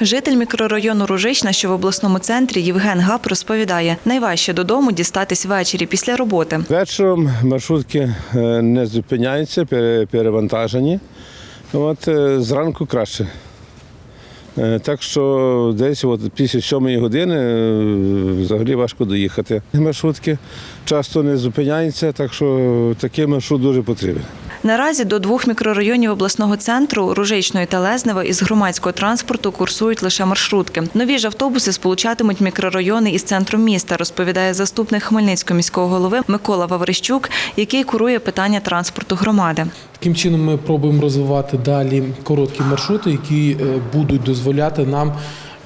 Житель мікрорайону Ружична, що в обласному центрі, Євген Гап розповідає, найважче додому дістатись ввечері після роботи. Вечором маршрутки е, не зупиняються, перевантажені. От, е, зранку краще. Е, Так що десь от після сьомої години взагалі важко доїхати. Маршрутки часто не зупиняються, так що такий маршрут дуже потрібен. Наразі до двох мікрорайонів обласного центру Ружичної та Лезнева із громадського транспорту курсують лише маршрутки. Нові ж автобуси сполучатимуть мікрорайони із центром міста, розповідає заступник Хмельницького міського голови Микола Ваврищук, який курує питання транспорту громади. Таким чином ми пробуємо розвивати далі короткі маршрути, які е, будуть дозволяти нам.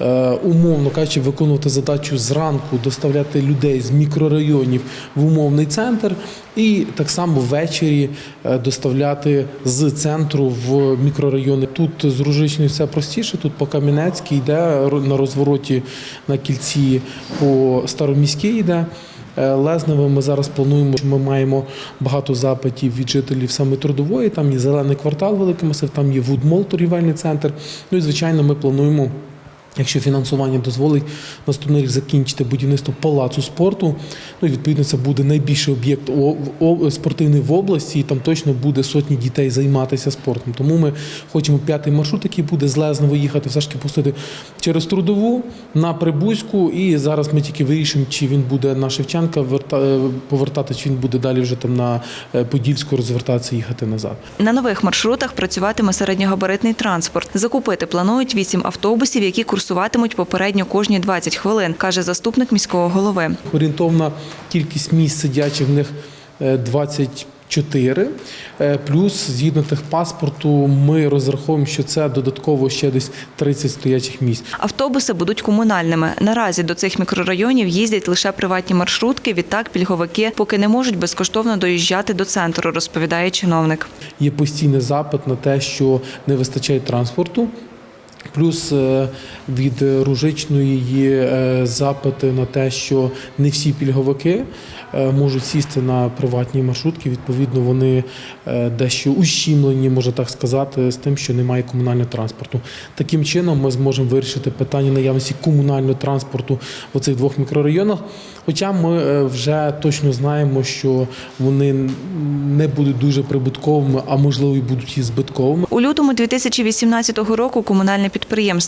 Е, Умовно кажучи, виконувати задачу зранку, доставляти людей з мікрорайонів в умовний центр, і так само ввечері е, доставляти з центру в мікрорайони. Тут з Ружичною все простіше. Тут по Кам'янецькій йде на розвороті на кільці по Староміській йде. Е, Лезневе ми зараз плануємо. що Ми маємо багато запитів від жителів саме трудової. Там є зелений квартал, великий масив, там є Вудмол, торгівельний центр. Ну і звичайно, ми плануємо. Якщо фінансування дозволить наступний рік закінчити будівництво палацу спорту, ну і відповідно це буде найбільший об'єкт спортивний в області, і там точно буде сотні дітей займатися спортом. Тому ми хочемо п'ятий маршрут, який буде з Лезново їхати, все ж таки пустити через трудову на Прибузьку. І зараз ми тільки вирішимо, чи він буде на Шевченка е, повертати, чи він буде далі вже там на е, Подільську розвертатися, їхати назад. На нових маршрутах працюватиме середньогабаритний транспорт. Закупити планують вісім автобусів, які курсуватимуть попередньо кожні 20 хвилин, каже заступник міського голови. Орієнтовна кількість місць сидячих в них е, 24. Е, Плюс, згідно техпаспорту, ми розраховуємо, що це додатково ще десь 30 стоячих місць. Автобуси будуть комунальними. Наразі до цих мікрорайонів їздять лише приватні маршрутки. Відтак пільговики поки не можуть безкоштовно доїжджати до центру, розповідає чиновник. Є постійний запит на те, що не вистачає транспорту. Плюс е, від Ружичної є е, запити на те, що не всі пільговики е, можуть сісти на приватні маршрутки. Відповідно, вони дещо ущімлені, можна так сказати, з тим, що немає комунального транспорту. Таким чином, ми зможемо вирішити питання наявності комунального транспорту в цих двох мікрорайонах. Хоча ми вже точно знаємо, що вони не будуть дуже прибутковими, а можливо і будуть і збитковими. У лютому 2018 року комунальне підприємство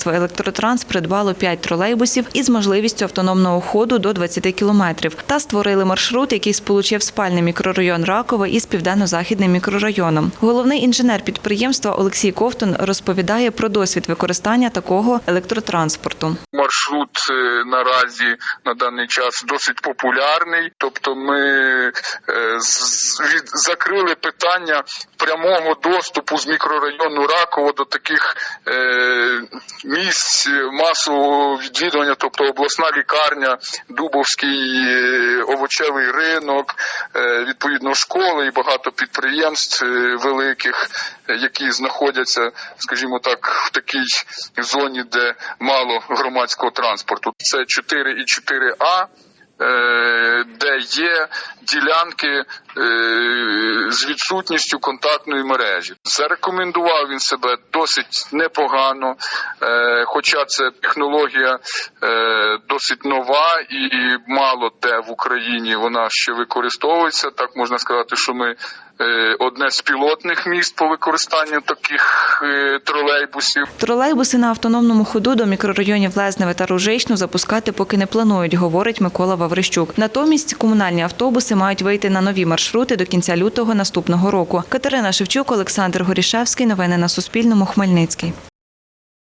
Електротранс придбало 5 тролейбусів із можливістю автономного ходу до 20 кілометрів та створили маршрут, який сполучив спальний мікрорайон Ракове із південно-західним мікрорайоном. Головний інженер підприємства Олексій Ковтун розповідає про досвід використання такого електротранспорту. маршрут е, наразі на даний час досить популярний. Тобто, ми е, від, закрили питання прямого доступу з мікрорайону Раково до таких е, місць масового відвідування, тобто обласна лікарня, Дубовський е, овочевий ринок, е, відповідно школи і багато підприємств е, великих, які знаходяться, скажімо так, в такій зоні, де мало громадського транспорту. Це 4 і 4А. е, Є ділянки е, з відсутністю контактної мережі, зарекомендував він себе досить непогано, е, хоча це технологія е, досить нова і мало де в Україні вона ще використовується. Так можна сказати, що ми одне з пілотних міст по використанню таких тролейбусів. Тролейбуси на автономному ходу до мікрорайонів Лезневе та Ружичну запускати поки не планують, говорить Микола Ваврищук. Натомість комунальні автобуси мають вийти на нові маршрути до кінця лютого наступного року. Катерина Шевчук, Олександр Горішевський. Новини на Суспільному. Хмельницький.